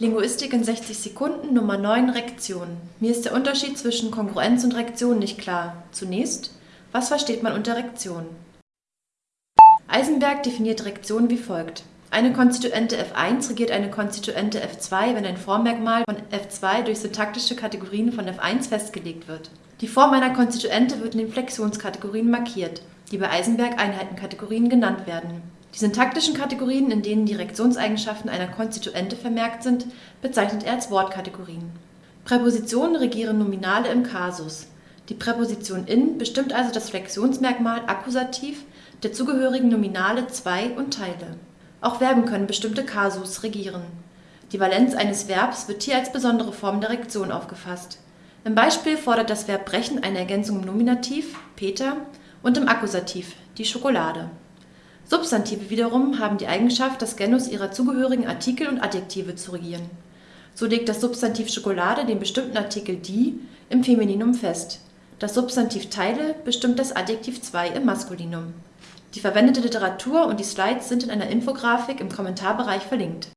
Linguistik in 60 Sekunden Nummer 9 Rektion. Mir ist der Unterschied zwischen Kongruenz und Rektion nicht klar. Zunächst, was versteht man unter Rektion? Eisenberg definiert Rektion wie folgt. Eine Konstituente f1 regiert eine Konstituente f2, wenn ein Formmerkmal von f2 durch syntaktische Kategorien von f1 festgelegt wird. Die Form einer Konstituente wird in den Flexionskategorien markiert, die bei Eisenberg Einheitenkategorien genannt werden die syntaktischen Kategorien, in denen die Rektionseigenschaften einer Konstituente vermerkt sind, bezeichnet er als Wortkategorien. Präpositionen regieren Nominale im Kasus. Die Präposition in bestimmt also das Flexionsmerkmal Akkusativ der zugehörigen Nominale zwei und Teile. Auch Verben können bestimmte Kasus regieren. Die Valenz eines Verbs wird hier als besondere Form der Rektion aufgefasst. Im Beispiel fordert das Verb brechen eine Ergänzung im Nominativ Peter und im Akkusativ die Schokolade Substantive wiederum haben die Eigenschaft, das Genus ihrer zugehörigen Artikel und Adjektive zu regieren. So legt das Substantiv Schokolade den bestimmten Artikel die im Femininum fest, das Substantiv Teile bestimmt das Adjektiv zwei im Maskulinum. Die verwendete Literatur und die Slides sind in einer Infografik im Kommentarbereich verlinkt